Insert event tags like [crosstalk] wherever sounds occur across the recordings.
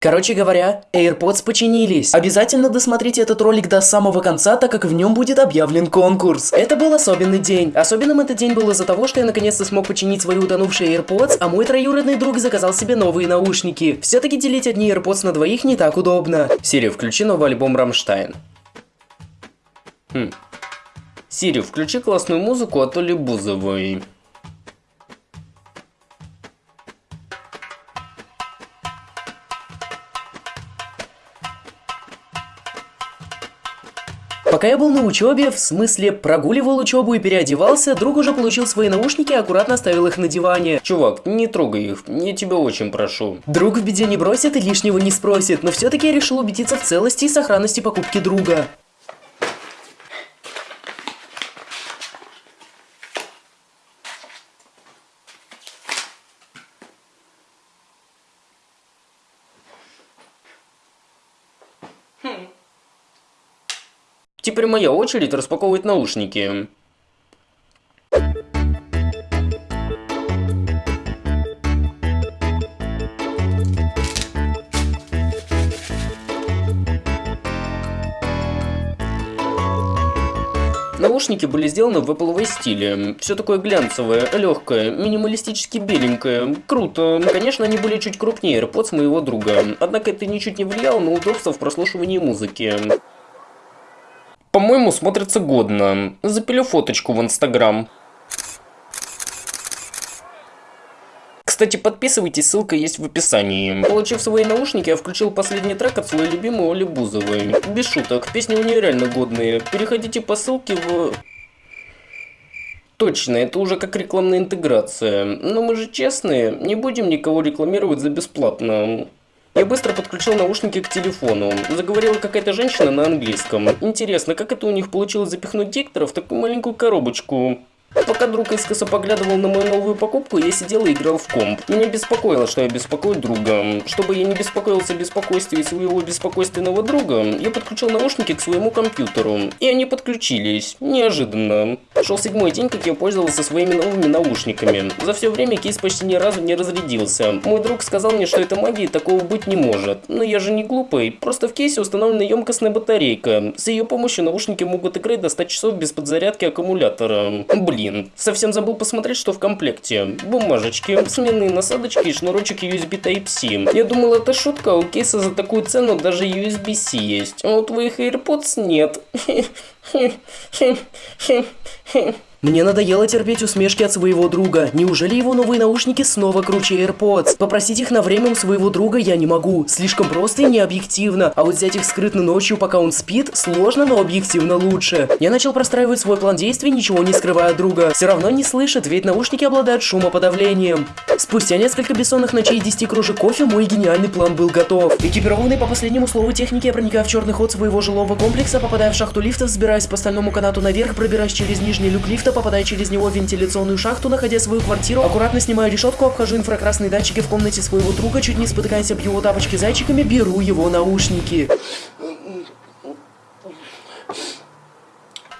Короче говоря, AirPods починились. Обязательно досмотрите этот ролик до самого конца, так как в нем будет объявлен конкурс. Это был особенный день. Особенным этот день был из-за того, что я наконец-то смог починить свои утонувшие AirPods, а мой троюродный друг заказал себе новые наушники. Все-таки делить одни AirPods на двоих не так удобно. Сири, включи новый альбом Рамштайн. Хм. Сири, включи классную музыку от Оли Бузовой. Пока я был на учебе, в смысле прогуливал учебу и переодевался, друг уже получил свои наушники и аккуратно оставил их на диване. Чувак, не трогай их, я тебя очень прошу. Друг в беде не бросит и лишнего не спросит, но все-таки я решил убедиться в целости и сохранности покупки друга. Теперь моя очередь распаковывать наушники. Наушники были сделаны в Apple стиле. Все такое глянцевое, легкое, минималистически беленькое. Круто. Конечно, они были чуть крупнее AirPods моего друга. Однако это ничуть не влияло на удобство в прослушивании музыки. По-моему, смотрится годно. Запилю фоточку в Инстаграм. Кстати, подписывайтесь, ссылка есть в описании. Получив свои наушники, я включил последний трек от своей любимой Оли Бузовой. Без шуток, песни у нее реально годные. Переходите по ссылке в... Точно, это уже как рекламная интеграция. Но мы же честные, не будем никого рекламировать за бесплатно. Я быстро подключил наушники к телефону. Заговорила какая-то женщина на английском. Интересно, как это у них получилось запихнуть диктора в такую маленькую коробочку? Пока друг искоса поглядывал на мою новую покупку, я сидел и играл в комп. Меня беспокоило, что я беспокою друга. Чтобы я не беспокоился беспокойствие своего беспокойственного друга, я подключил наушники к своему компьютеру. И они подключились. Неожиданно. Шел седьмой день, как я пользовался своими новыми наушниками. За все время кейс почти ни разу не разрядился. Мой друг сказал мне, что это магии такого быть не может. Но я же не глупый. Просто в кейсе установлена емкостная батарейка. С ее помощью наушники могут играть до 100 часов без подзарядки аккумулятора. Блин блин, совсем забыл посмотреть, что в комплекте. Бумажечки, сменные насадочки и шнурочек USB Type-C. Я думал, это шутка, у кейса за такую цену даже USB-C есть. А у твоих AirPods нет. [laughs] Мне надоело терпеть усмешки от своего друга. Неужели его новые наушники снова круче AirPods? Попросить их на время у своего друга я не могу. Слишком просто и необъективно. А вот взять их скрытно ночью, пока он спит, сложно, но объективно лучше. Я начал простраивать свой план действий, ничего не скрывая друга. Все равно не слышит, ведь наушники обладают шумоподавлением. Спустя несколько бессонных ночей и 10 кружек кофе, мой гениальный план был готов. Экипированный по последнему слову техники, я проникаю в черный ход своего жилого комплекса, попадая в шахту лифта, взбираясь по стальному канату наверх, пробираясь через нижний люк лифта, лифта, попадая через него в вентиляционную шахту, находя свою квартиру, аккуратно снимаю решетку, обхожу инфракрасные датчики в комнате своего друга, чуть не спотыкаясь об его тапочки зайчиками, беру его наушники.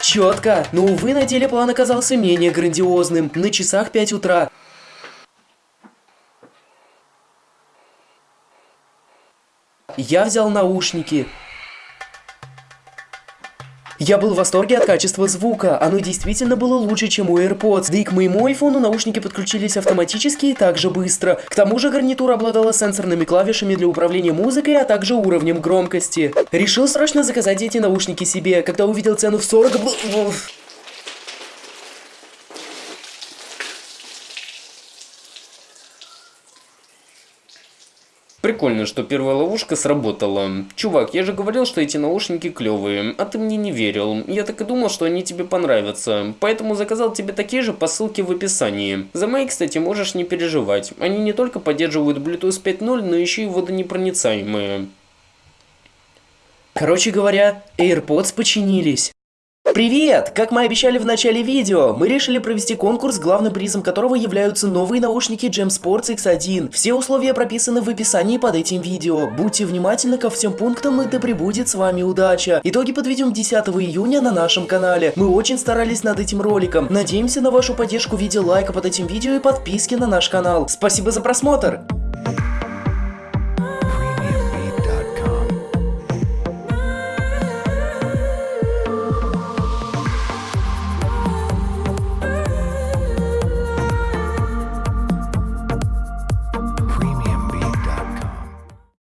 Четко, но увы, на деле план оказался менее грандиозным. На часах 5 утра. Я взял наушники. Я был в восторге от качества звука, оно действительно было лучше, чем у AirPods, да и к моему айфону наушники подключились автоматически и также быстро. К тому же гарнитура обладала сенсорными клавишами для управления музыкой, а также уровнем громкости. Решил срочно заказать эти наушники себе, когда увидел цену в 40... Прикольно, что первая ловушка сработала. Чувак, я же говорил, что эти наушники клевые, а ты мне не верил. Я так и думал, что они тебе понравятся. Поэтому заказал тебе такие же по ссылке в описании. За мои, кстати, можешь не переживать. Они не только поддерживают Bluetooth 5.0, но еще и водонепроницаемые. Короче говоря, AirPods починились. Привет! Как мы обещали в начале видео, мы решили провести конкурс, главным призом которого являются новые наушники Gem Sports X1. Все условия прописаны в описании под этим видео. Будьте внимательны ко всем пунктам и да пребудет с вами удача. Итоги подведем 10 июня на нашем канале. Мы очень старались над этим роликом. Надеемся на вашу поддержку в виде лайка под этим видео и подписки на наш канал. Спасибо за просмотр!